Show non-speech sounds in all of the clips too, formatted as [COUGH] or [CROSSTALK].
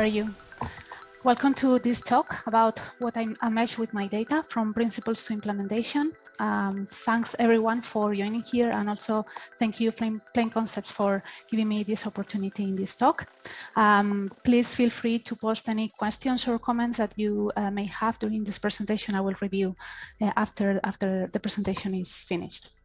Are you? Welcome to this talk about what I, mesh with my data from principles to implementation. Um, thanks everyone for joining here and also thank you Plain, Plain Concepts for giving me this opportunity in this talk. Um, please feel free to post any questions or comments that you uh, may have during this presentation. I will review uh, after, after the presentation is finished.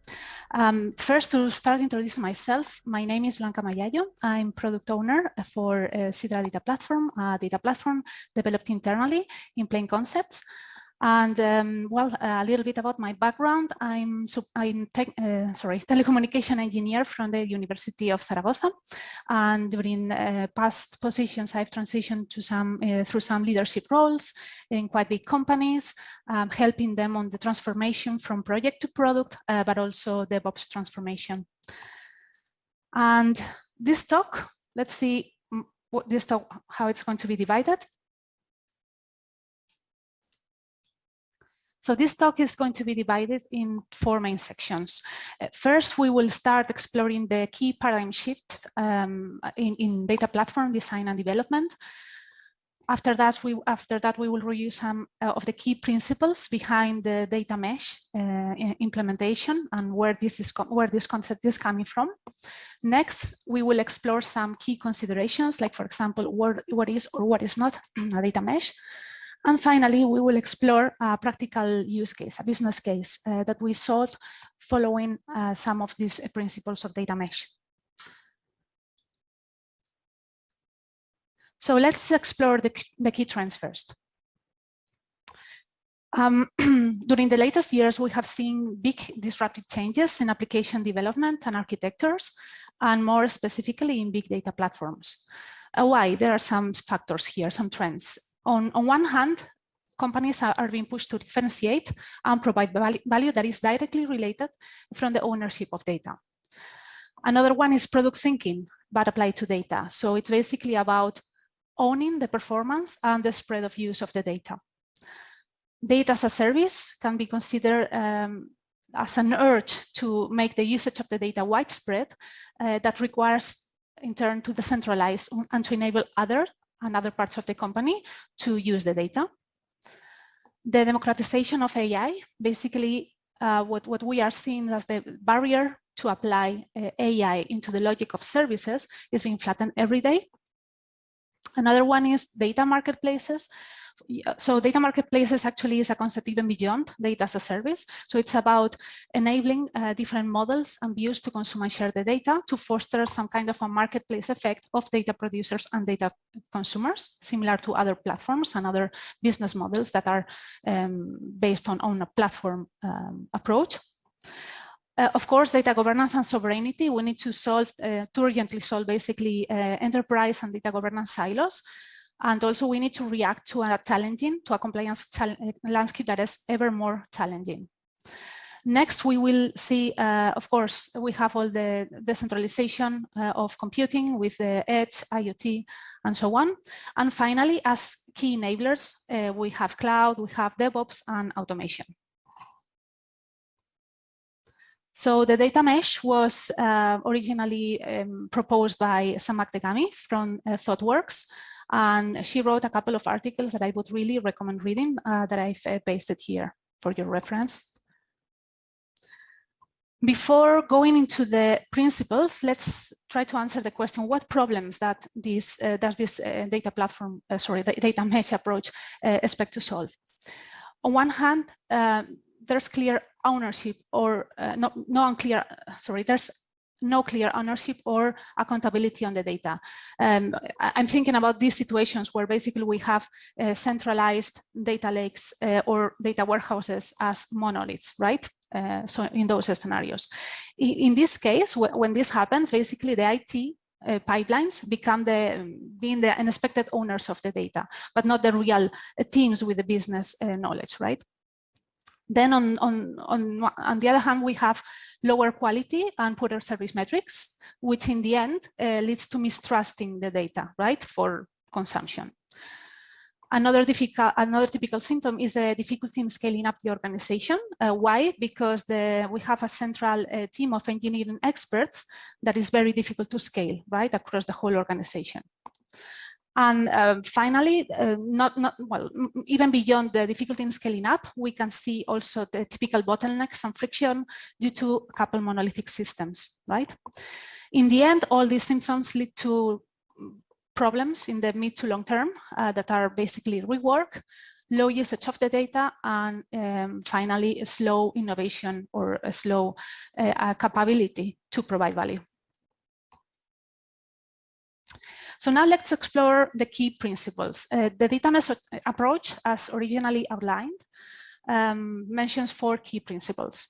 Um, first, to start introducing myself, my name is Blanca Mayayo. I'm product owner for uh, Sidra Data Platform, a data platform developed internally in Plain Concepts. And um, well, a little bit about my background. I'm I'm tech, uh, sorry telecommunication engineer from the University of Zaragoza, and during uh, past positions, I've transitioned to some uh, through some leadership roles in quite big companies, um, helping them on the transformation from project to product, uh, but also DevOps transformation. And this talk, let's see what this talk how it's going to be divided. So this talk is going to be divided in four main sections. Uh, first, we will start exploring the key paradigm shifts um, in, in data platform design and development. After that, we after that we will review some uh, of the key principles behind the data mesh uh, implementation and where this is where this concept is coming from. Next, we will explore some key considerations, like for example, what what is or what is not [CLEARS THROAT] a data mesh. And finally, we will explore a practical use case, a business case uh, that we solved following uh, some of these principles of data mesh. So let's explore the, the key trends first. Um, [CLEARS THROAT] during the latest years, we have seen big disruptive changes in application development and architectures, and more specifically in big data platforms. Uh, why? There are some factors here, some trends on, on one hand, companies are, are, being pushed to differentiate and provide value that is directly related from the ownership of data. Another one is product thinking, but applied to data. So it's basically about owning the performance and the spread of use of the data. Data as a service can be considered um, as an urge to make the usage of the data widespread uh, that requires in turn to decentralize and to enable other and other parts of the company to use the data. The democratization of AI, basically uh, what, what we are seeing as the barrier to apply uh, AI into the logic of services is being flattened every day. Another one is data marketplaces, so data marketplaces actually is a concept even beyond data as a service. So it's about enabling uh, different models and views to consume and share the data to foster some kind of a marketplace effect of data producers and data consumers, similar to other platforms and other business models that are um, based on, on a platform um, approach. Uh, of course, data governance and sovereignty, we need to solve, uh, to urgently solve basically uh, enterprise and data governance silos. And also we need to react to a challenging, to a compliance landscape that is ever more challenging. Next, we will see, uh, of course, we have all the decentralization uh, of computing with the edge, IoT, and so on. And finally, as key enablers, uh, we have cloud, we have DevOps and automation. So the data mesh was uh, originally um, proposed by Zhamak Dehghani from uh, ThoughtWorks. And she wrote a couple of articles that I would really recommend reading uh, that I've uh, pasted here for your reference. Before going into the principles, let's try to answer the question, what problems that this, uh, does this uh, data platform, uh, sorry, the data mesh approach uh, expect to solve? On one hand, there's clear ownership or no, no unclear, sorry, there's no clear ownership or accountability on the data. Um, I'm thinking about these situations where basically we have uh, centralized data lakes uh, or data warehouses as monoliths, right? Uh, so in those scenarios. In, in this case, when this happens, basically the IT uh, pipelines become the being the unexpected owners of the data, but not the real uh, teams with the business uh, knowledge, right? Then on, on, on, on the other hand, we have lower quality and poorer service metrics, which in the end uh, leads to mistrusting the data, right, for consumption. Another, difficult, another typical symptom is the difficulty in scaling up the organization. Uh, why? Because the, we have a central uh, team of engineering experts that is very difficult to scale, right, across the whole organization. And uh, finally, uh, not, not well, even beyond the difficulty in scaling up, we can see also the typical bottlenecks and friction due to couple monolithic systems, right? In the end, all these symptoms lead to problems in the mid to long term uh, that are basically rework, low usage of the data, and um, finally, slow innovation or a slow uh, capability to provide value. So now let's explore the key principles. Uh, the data mesh approach, as originally outlined, um, mentions four key principles.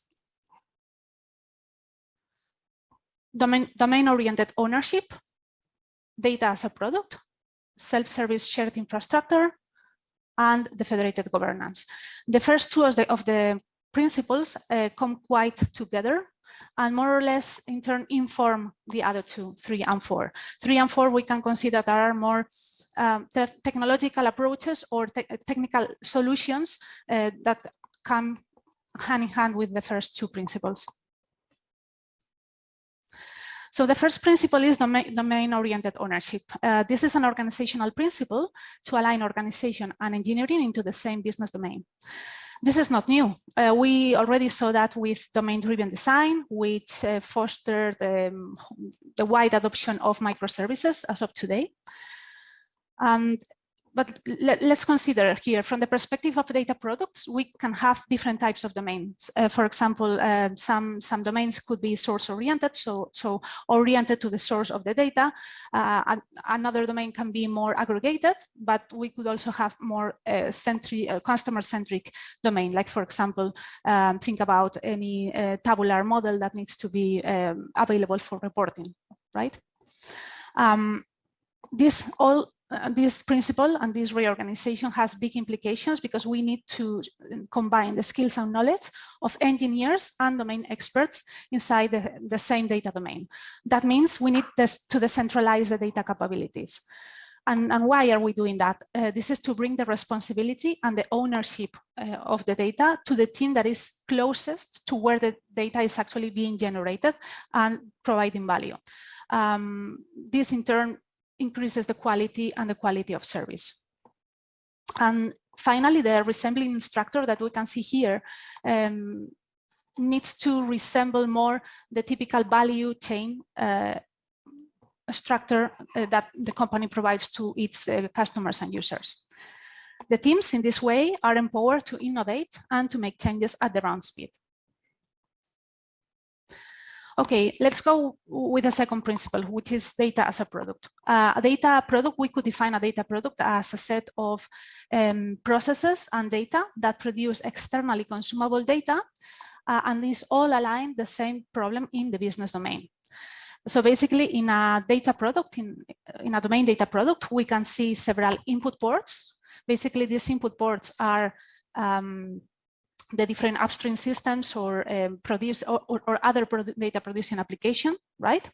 Domain-oriented domain ownership, data as a product, self-service shared infrastructure, and the federated governance. The first two of the, of the principles uh, come quite together and more or less in turn inform the other two, three and four. Three and four we can consider there are more um, technological approaches or te technical solutions uh, that come hand in hand with the first two principles. So the first principle is domain-oriented ownership. Uh, this is an organizational principle to align organization and engineering into the same business domain. This is not new. Uh, we already saw that with domain-driven design, which uh, fostered um, the wide adoption of microservices as of today. And but let, us consider here from the perspective of data products, we can have different types of domains. Uh, for example, uh, some, some domains could be source oriented, so, so oriented to the source of the data. Uh, another domain can be more aggregated, but we could also have more uh, centric, uh, customer centric domain. Like for example, um, think about any uh, tabular model that needs to be um, available for reporting, right? Um, this all uh, this principle and this reorganization has big implications because we need to combine the skills and knowledge of engineers and domain experts inside the, the same data domain. That means we need this to decentralize the data capabilities. And, and why are we doing that? Uh, this is to bring the responsibility and the ownership uh, of the data to the team that is closest to where the data is actually being generated and providing value. Um, this in turn increases the quality and the quality of service. And finally, the resembling structure that we can see here um, needs to resemble more the typical value chain uh, structure uh, that the company provides to its uh, customers and users. The teams in this way are empowered to innovate and to make changes at their own speed. Okay, let's go with the second principle, which is data as a product. Uh, a data product, we could define a data product as a set of um, processes and data that produce externally consumable data, uh, and these all align the same problem in the business domain. So basically in a data product, in, in a domain data product, we can see several input ports. Basically these input ports are um, the different upstream systems or um, produce or, or, or other produ data producing application, right?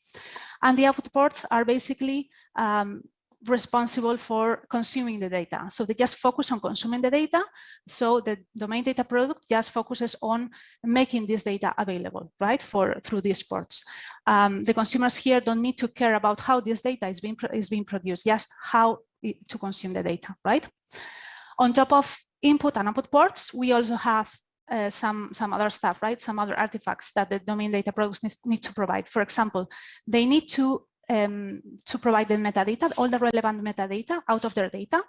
And the output ports are basically um, responsible for consuming the data. So they just focus on consuming the data. So the domain data product just focuses on making this data available, right, for through these ports. Um, the consumers here don't need to care about how this data is being is being produced, just how it, to consume the data, right? On top of input and output ports, we also have uh, some, some other stuff, right? Some other artifacts that the domain data products need, need to provide. For example, they need to, um, to provide the metadata, all the relevant metadata out of their data,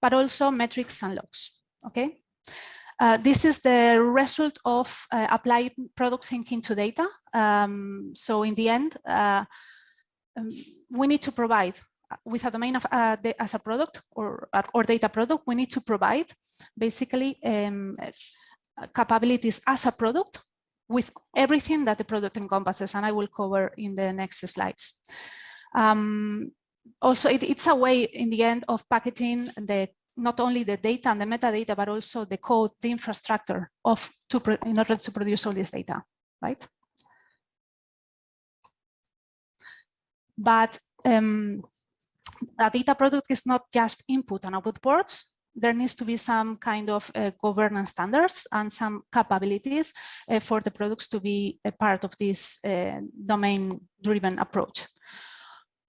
but also metrics and logs, okay? Uh, this is the result of uh, applied product thinking to data. Um, so in the end, uh, um, we need to provide with a domain of uh, as a product or, or data product, we need to provide basically um, capabilities as a product with everything that the product encompasses, and I will cover in the next slides. Um, also, it, it's a way in the end of packaging the not only the data and the metadata, but also the code, the infrastructure of to in order to produce all this data, right? But um, a data product is not just input and output ports. There needs to be some kind of uh, governance standards and some capabilities uh, for the products to be a part of this uh, domain-driven approach.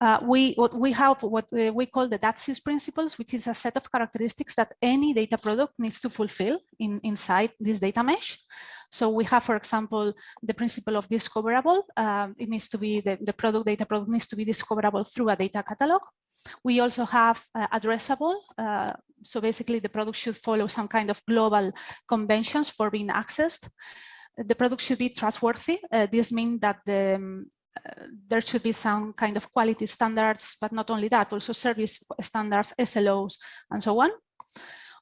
uh, we what we have what we call the DATSIS principles, which is a set of characteristics that any data product needs to fulfill in inside this data mesh. So we have, for example, the principle of discoverable. Um, it needs to be the, the product data product needs to be discoverable through a data catalog. We also have uh, addressable. Uh, so basically, the product should follow some kind of global conventions for being accessed. The product should be trustworthy. Uh, this means that the, um, there should be some kind of quality standards, but not only that, also service standards, SLOs, and so on.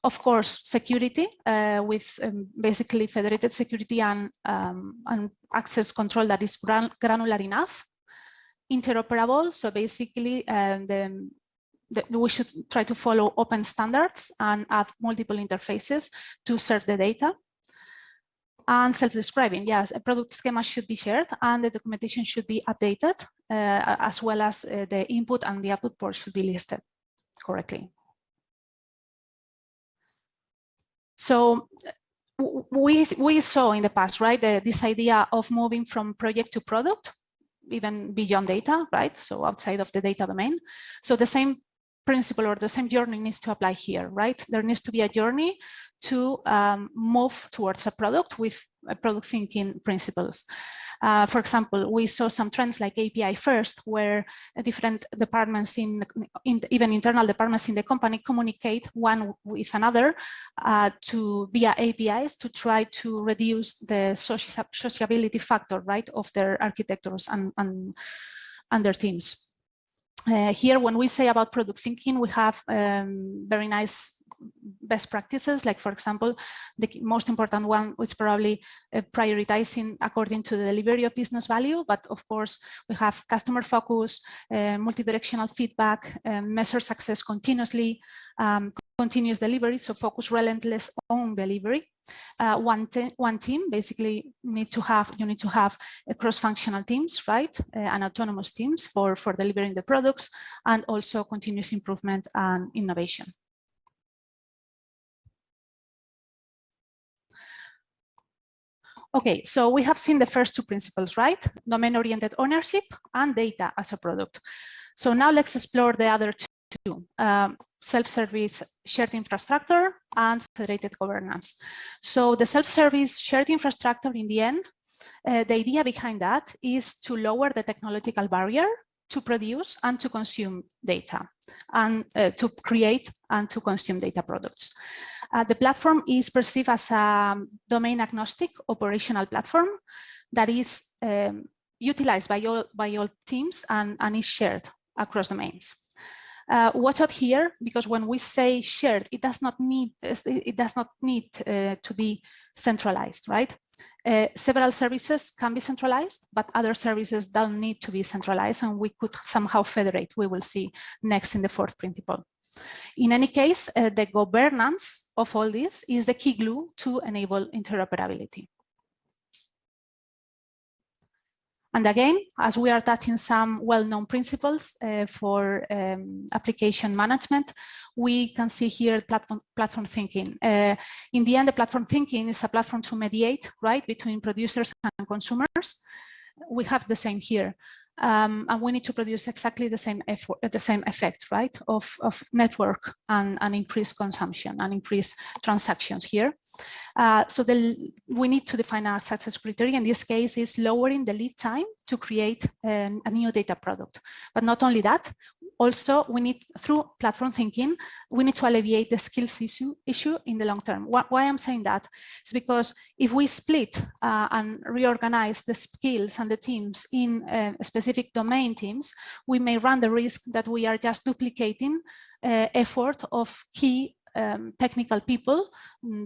Of course, security uh, with um, basically federated security and, um, and access control that is gran granular enough. Interoperable, so basically um, the, the, we should try to follow open standards and add multiple interfaces to serve the data and self-describing. Yes, a product schema should be shared and the documentation should be updated uh, as well as uh, the input and the output port should be listed correctly. So we, we saw in the past, right, the, this idea of moving from project to product, even beyond data, right? So outside of the data domain. So the same principle or the same journey needs to apply here, right? There needs to be a journey to um, move towards a product with uh, product thinking principles. Uh, for example, we saw some trends like API first, where different departments in, in even internal departments in the company communicate one with another uh, to via APIs to try to reduce the sociability factor, right, of their architectures and, and, and their teams. Uh, here, when we say about product thinking, we have um, very nice best practices, like for example, the most important one is probably uh, prioritizing according to the delivery of business value, but of course we have customer focus, uh, multi-directional feedback, uh, measure success continuously, um, continuous delivery, so focus relentless on delivery. Uh, one, one team basically need to have, you need to have cross-functional teams, right, uh, and autonomous teams for, for delivering the products and also continuous improvement and innovation. Okay, so we have seen the first two principles, right? Domain-oriented ownership and data as a product. So now let's explore the other two, um, self-service shared infrastructure and federated governance. So the self-service shared infrastructure in the end, uh, the idea behind that is to lower the technological barrier to produce and to consume data and uh, to create and to consume data products. Uh, the platform is perceived as a domain agnostic operational platform that is um, utilized by all, by all teams and, and is shared across domains. Uh, watch out here because when we say shared, it does not need it does not need uh, to be centralized, right? Uh, several services can be centralized, but other services don't need to be centralized, and we could somehow federate. We will see next in the fourth principle. In any case, uh, the governance of all this is the key glue to enable interoperability. And again, as we are touching some well-known principles uh, for um, application management, we can see here platform, platform thinking. Uh, in the end, the platform thinking is a platform to mediate, right, between producers and consumers. We have the same here um, and we need to produce exactly the same effort, the same effect, right, of, of network and, and increased consumption and increased transactions here. Uh, so the, we need to define our success criteria. In this case, is lowering the lead time to create an, a new data product. But not only that, also we need through platform thinking we need to alleviate the skills issue issue in the long term. Why, why i'm saying that is because if we split uh, and reorganize the skills and the teams in uh, specific domain teams we may run the risk that we are just duplicating uh, effort of key um, technical people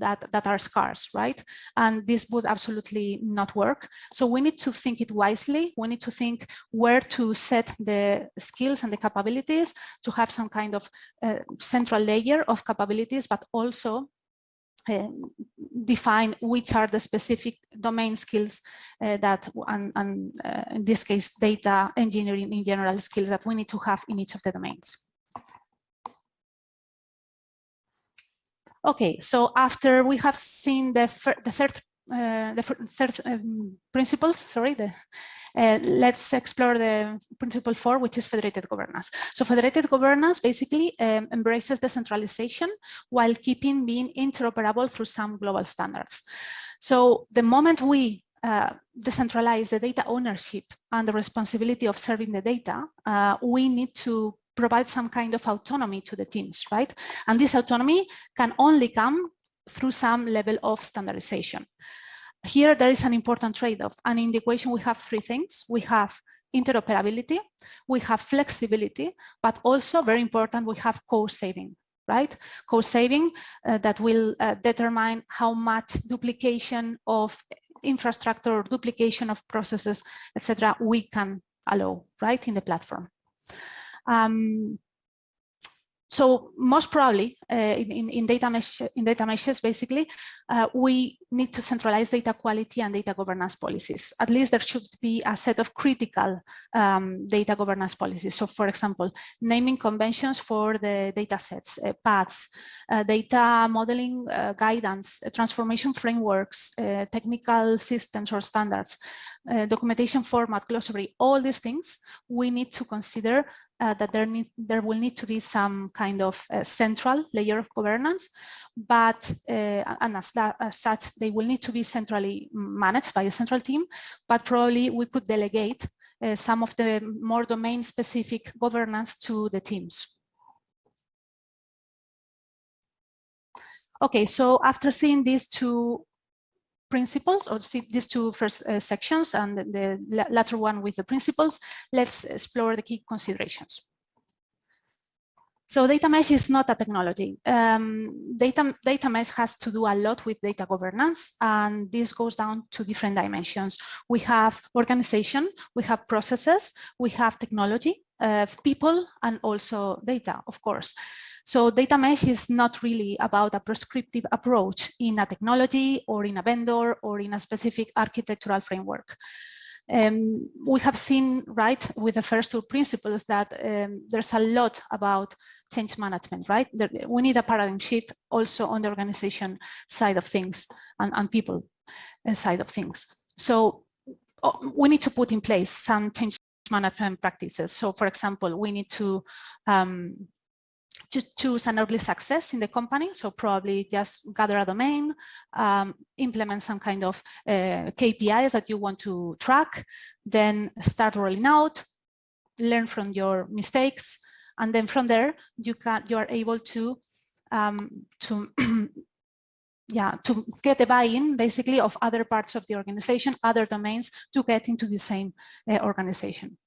that, that are scarce, right? And this would absolutely not work. So we need to think it wisely. We need to think where to set the skills and the capabilities to have some kind of uh, central layer of capabilities, but also um, define which are the specific domain skills uh, that, and, and uh, in this case, data engineering in general skills that we need to have in each of the domains. Okay, so after we have seen the, the third uh, the third um, principles, sorry, the, uh, let's explore the principle four, which is federated governance. So federated governance basically um, embraces decentralization while keeping being interoperable through some global standards. So the moment we uh, decentralize the data ownership and the responsibility of serving the data, uh, we need to provide some kind of autonomy to the teams, right? And this autonomy can only come through some level of standardization. Here, there is an important trade-off. And in the equation, we have three things. We have interoperability, we have flexibility, but also very important, we have cost saving, right? Cost saving uh, that will uh, determine how much duplication of infrastructure, duplication of processes, etc., we can allow, right, in the platform. Um, so most probably uh, in, in, data mesh, in data meshes, basically, uh, we need to centralize data quality and data governance policies. At least there should be a set of critical um, data governance policies. So for example, naming conventions for the data sets, uh, paths, uh, data modeling uh, guidance, uh, transformation frameworks, technical systems or standards, documentation format, glossary, all these things we need to consider uh, that there, need, there will need to be some kind of uh, central layer of governance, but uh, and as, that, as such, they will need to be centrally managed by a central team, but probably we could delegate uh, some of the more domain specific governance to the teams. Okay, so after seeing these two principles or see these two first uh, sections and the latter one with the principles, let's explore the key considerations. So data mesh is not a technology. Um, data, data mesh has to do a lot with data governance, and this goes down to different dimensions. We have organization, we have processes, we have technology, uh, people, and also data, of course. So data mesh is not really about a prescriptive approach in a technology or in a vendor or in a specific architectural framework. Um, we have seen, right, with the first two principles that um, there's a lot about change management, right? There, we need a paradigm shift also on the organization side of things and, and people uh, side of things. So oh, we need to put in place some change management practices. So for example, we need to um, to choose an early success in the company. So probably just gather a domain, um, implement some kind of uh, KPIs that you want to track, then start rolling out, learn from your mistakes, and then from there you can you are able to um, to [CLEARS THROAT] yeah to get a buy-in basically of other parts of the organization, other domains to get into the same uh, organization.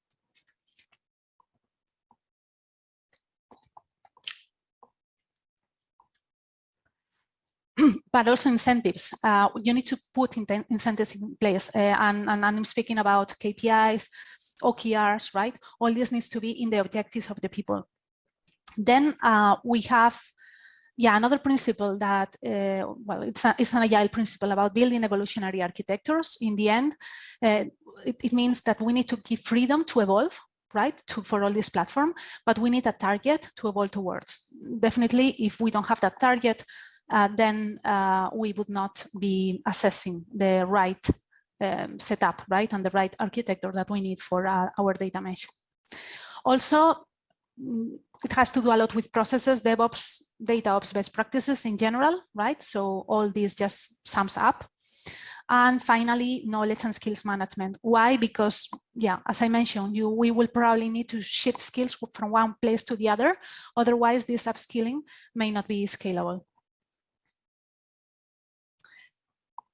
But also incentives. Uh, you need to put in incentives in place. Uh, and, and, I'm speaking about KPIs, OKRs, right? All this needs to be in the objectives of the people. Then uh, we have, yeah, another principle that, uh, well, it's, a, it's an agile principle about building evolutionary architectures. In the end, uh, it, it means that we need to give freedom to evolve right to for all this platform but we need a target to evolve towards definitely if we don't have that target uh, then uh, we would not be assessing the right um, setup, right, and the right architecture that we need for uh, our data mesh. Also, mm, it has to do a lot with processes, DevOps, data ops best practices in general, right? So all this just sums up. And finally, knowledge and skills management. Why? Because, yeah, as I mentioned, you we will probably need to shift skills from one place to the other. Otherwise, this upskilling may not be scalable.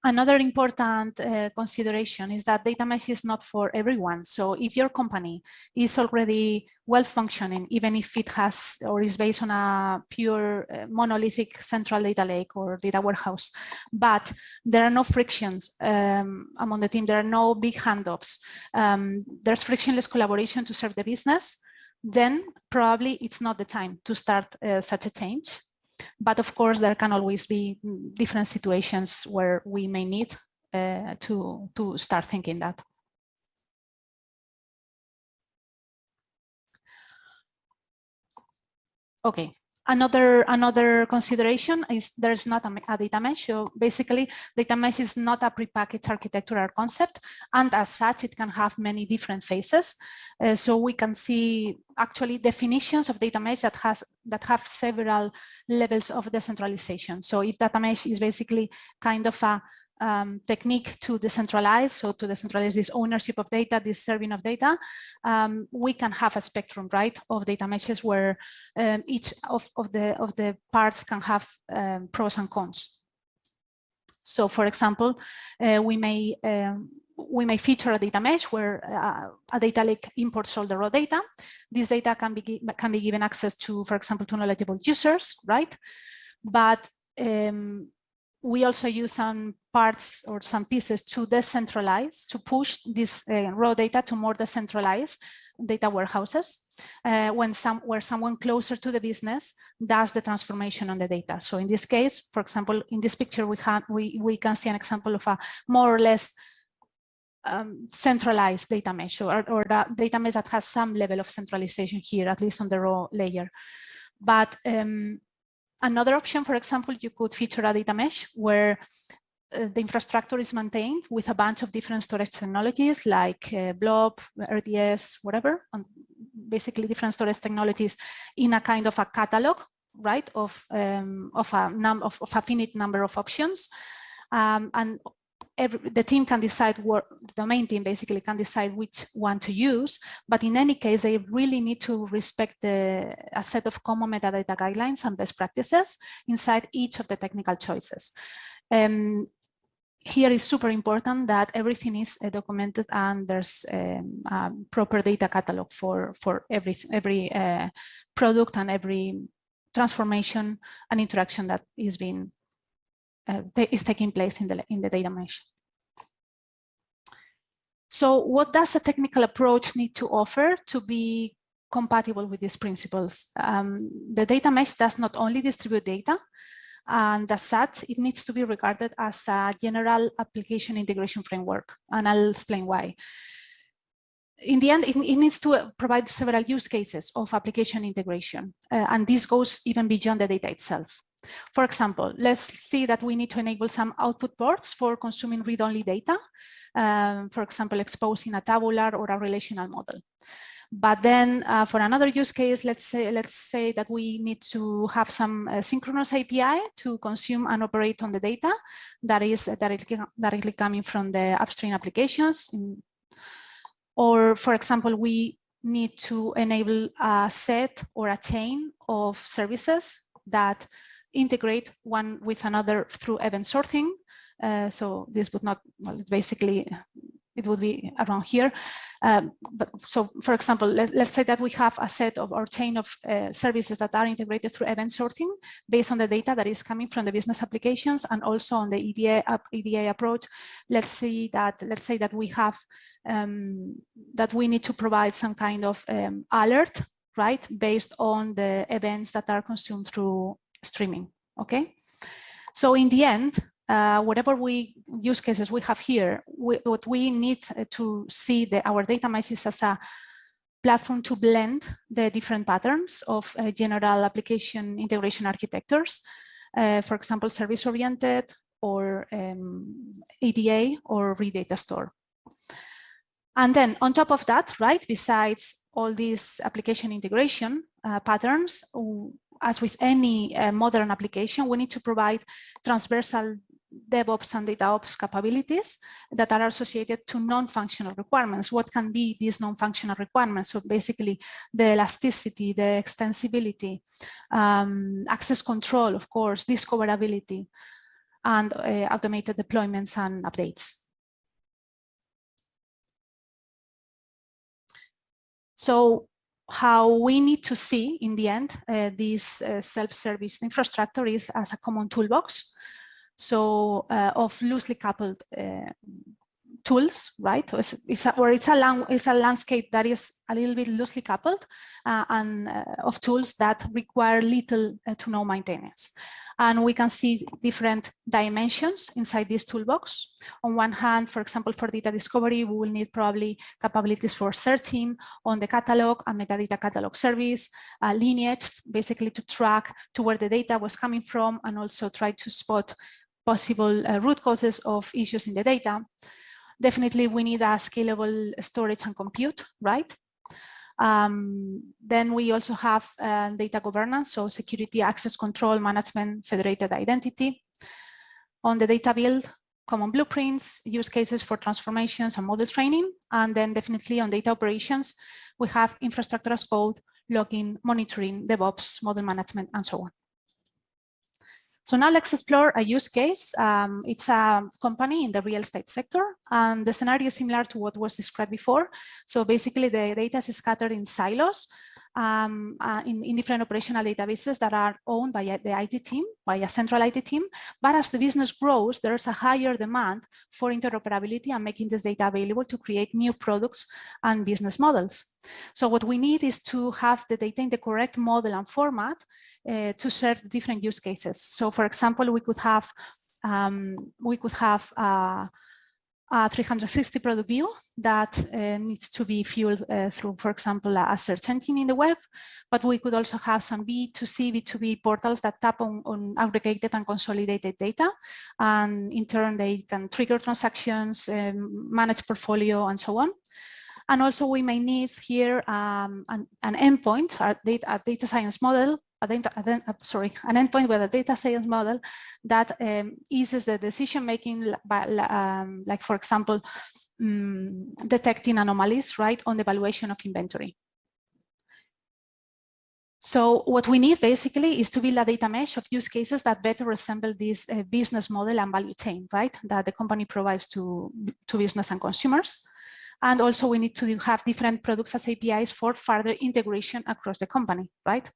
Another important uh, consideration is that data mesh is not for everyone. So if your company is already well functioning, even if it has or is based on a pure uh, monolithic central data lake or data warehouse, but there are no frictions um, among the team, there are no big handoffs, um, there's frictionless collaboration to serve the business, then probably it's not the time to start uh, such a change. But of course, there can always be different situations where we may need uh, to, to start thinking that. Okay, Another, another consideration is there's not a, a, data mesh. So basically, data mesh is not a prepackaged architectural concept. And as such, it can have many different phases. Uh, so we can see actually definitions of data mesh that has that have several levels of decentralization. So if data mesh is basically kind of a um, technique to decentralize, so to decentralize this ownership of data, this serving of data, um, we can have a spectrum, right, of data meshes where um, each of, of, the, of the parts can have um, pros and cons. So for example, uh, we may um, we may feature a data mesh where uh, a data lake imports all the raw data. This data can be can be given access to, for example, to knowledgeable users, right? But um, we also use some parts or some pieces to decentralize, to push this uh, raw data to more decentralized data warehouses uh, when some where someone closer to the business does the transformation on the data. So in this case, for example, in this picture, we have we we can see an example of a more or less um, centralized data mesh or, or data mesh that has some level of centralization here, at least on the raw layer. But um, Another option, for example, you could feature a data mesh where uh, the infrastructure is maintained with a bunch of different storage technologies like uh, Blob, RDS, whatever, and basically different storage technologies in a kind of a catalog, right, of um, of a number of, of, a finite number of options. Um, and every, the team can decide what the domain team basically can decide which one to use. But in any case, they really need to respect the, a set of common metadata guidelines and best practices inside each of the technical choices. Um, here is super important that everything is uh, documented and there's um, a proper data catalog for for every every uh, product and every transformation and interaction that is being uh, is taking place in the, in the data mesh. So what does a technical approach need to offer to be compatible with these principles? Um, the data mesh does not only distribute data, and as such, it needs to be regarded as a general application integration framework, and I'll explain why. In the end, it, it needs to provide several use cases of application integration, uh, and this goes even beyond the data itself. For example, let's see that we need to enable some output ports for consuming read-only data, um, for example, exposing a tabular or a relational model. But then uh, for another use case, let's say let's say that we need to have some uh, synchronous API to consume and operate on the data that is directly, directly coming from the upstream applications. Or for example, we need to enable a set or a chain of services that integrate one with another through event sourcing. Uh, so this would not, well, basically, it would be around here. Um, but so, for example, let, us say that we have a set of our chain of uh, services that are integrated through event sourcing based on the data that is coming from the business applications and also on the EDA, EDA approach. Let's see that, let's say that we have, um, that we need to provide some kind of um, alert, right, based on the events that are consumed through streaming, okay? So in the end, uh, whatever we use cases we have here, we, what we need to see the, our data mesh is as a platform to blend the different patterns of uh, general application integration architectures. Uh, for example, service-oriented or um, EDA or redata store. And then on top of that, right, besides all these application integration uh, patterns, as with any uh, modern application, we need to provide transversal DevOps and DataOps capabilities that are associated to non-functional requirements. What can be these non-functional requirements? So basically the elasticity, the extensibility, um, access control, of course, discoverability, and uh, automated deployments and updates. So how we need to see in the end uh, this uh, self-service infrastructure is as a common toolbox so uh, of loosely coupled uh, tools right it's, it's a, or it's a, it's a landscape that is a little bit loosely coupled uh, and uh, of tools that require little to no maintenance And we can see different dimensions inside this toolbox. On one hand, for example, for data discovery, we will need probably capabilities for searching on the catalog a metadata catalog service, uh, lineage, basically to track to where the data was coming from and also try to spot possible uh, root causes of issues in the data. Definitely, we need a scalable storage and compute, right? Um, then we also have uh, data governance, so security, access control, management, federated identity. On the data build, common blueprints, use cases for transformations and model training. And then definitely on data operations, we have infrastructure as code, logging, monitoring, DevOps, model management, and so on. So now let's explore a use case. Um, it's a company in the real estate sector, and the scenario is similar to what was described before. So basically the data is scattered in silos um, uh, in, in, different operational databases that are owned by the IT team, by a central IT team. But as the business grows, there's a higher demand for interoperability and making this data available to create new products and business models. So what we need is to have the data in the correct model and format uh, to serve different use cases. So for example, we could have um, we could have uh, a 360 product view that uh, needs to be fueled uh, through, for example, a search engine in the web, but we could also have some B2C, B2B portals that tap on, on aggregated and consolidated data. And in turn, they can trigger transactions, um, manage portfolio, and so on. And also we may need here um, an, an, endpoint, a data, a data science model a, sorry, an endpoint with a data science model that um, eases the decision making, by, um, like for example, um, detecting anomalies, right, on the valuation of inventory. So what we need basically is to build a data mesh of use cases that better resemble this uh, business model and value chain, right, that the company provides to, to business and consumers. And also we need to have different products as APIs for further integration across the company, right?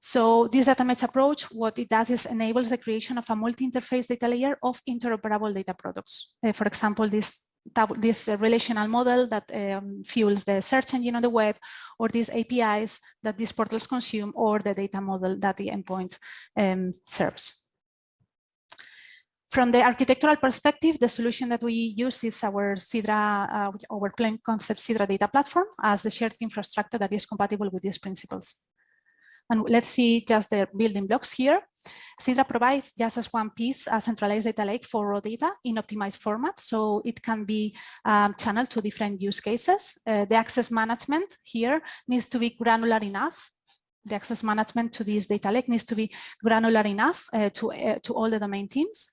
So this data mesh approach, what it does is enables the creation of a multi-interface data layer of interoperable data products. Uh, for example, this this relational model that um, fuels the search engine on the web, or these APIs that these portals consume, or the data model that the endpoint um, serves. From the architectural perspective, the solution that we use is our Sidra, uh, our plain concept Sidra data platform as the shared infrastructure that is compatible with these principles. And let's see just the building blocks here. Sidra provides just as one piece a centralized data lake for raw data in optimized format. So it can be um, channeled to different use cases. Uh, the access management here needs to be granular enough the access management to this data lake needs to be granular enough uh, to, uh, to all the domain teams.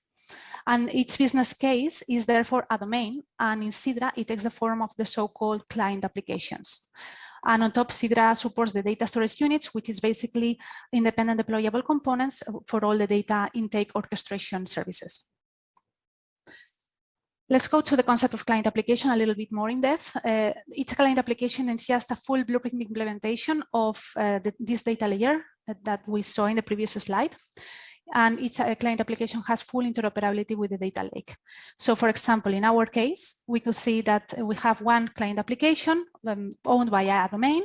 And each business case is therefore a domain. And in Sidra, it takes the form of the so-called client applications. And on top, Sidra supports the data storage units, which is basically independent deployable components for all the data intake orchestration services. Let's go to the concept of client application a little bit more in depth. Uh, each client application is just a full blueprint implementation of uh, the, this data layer that we saw in the previous slide and each client application has full interoperability with the data lake. So for example, in our case, we could see that we have one client application um, owned by a domain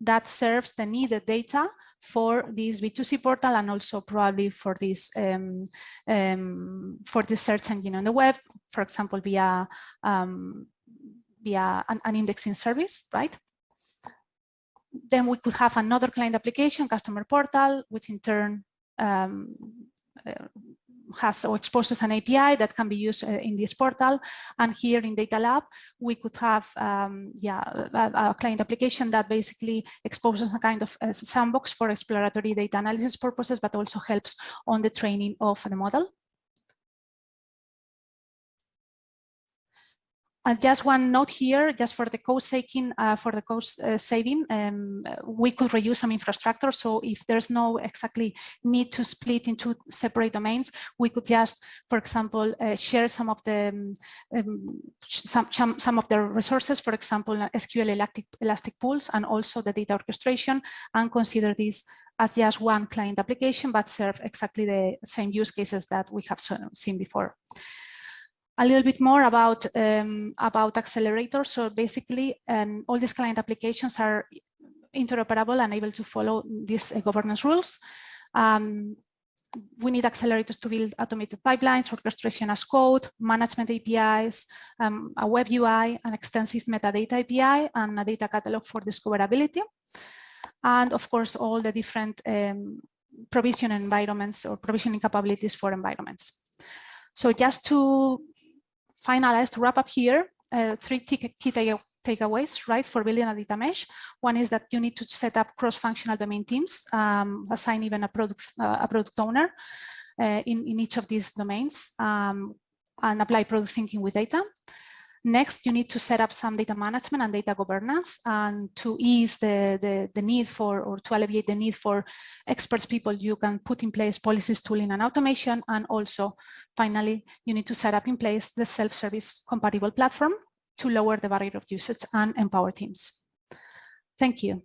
that serves the needed data for this B2C portal and also probably for this um, um, for this search engine on the web, for example, via um, via an, an indexing service, right? Then we could have another client application, customer portal, which in turn um, uh, has or exposes an API that can be used uh, in this portal. And here in Data Lab, we could have um, yeah, a, a, client application that basically exposes a kind of a sandbox for exploratory data analysis purposes, but also helps on the training of the model. And just one note here, just for the cost saving, uh, for the cost uh, saving, um, we could reuse some infrastructure. So if there's no exactly need to split into separate domains, we could just, for example, uh, share some of the um, um some, some, of the resources, for example, SQL elastic, elastic pools, and also the data orchestration, and consider this as just one client application, but serve exactly the same use cases that we have seen before a little bit more about um, about accelerators. So basically, um, all these client applications are interoperable and able to follow these uh, governance rules. Um, we need accelerators to build automated pipelines, orchestration as code, management APIs, um, a web UI, an extensive metadata API, and a data catalog for discoverability. And of course, all the different um, provision environments or provisioning capabilities for environments. So just to finalize, to wrap up here, uh, three key takeaways, right, for building a data mesh. One is that you need to set up cross-functional domain teams, um, assign even a product, uh, a product owner uh, in, in each of these domains, um, and apply product thinking with data. Next, you need to set up some data management and data governance and to ease the, the, the, need for or to alleviate the need for experts people, you can put in place policies, tooling and automation. And also, finally, you need to set up in place the self-service compatible platform to lower the barrier of usage and empower teams. Thank you.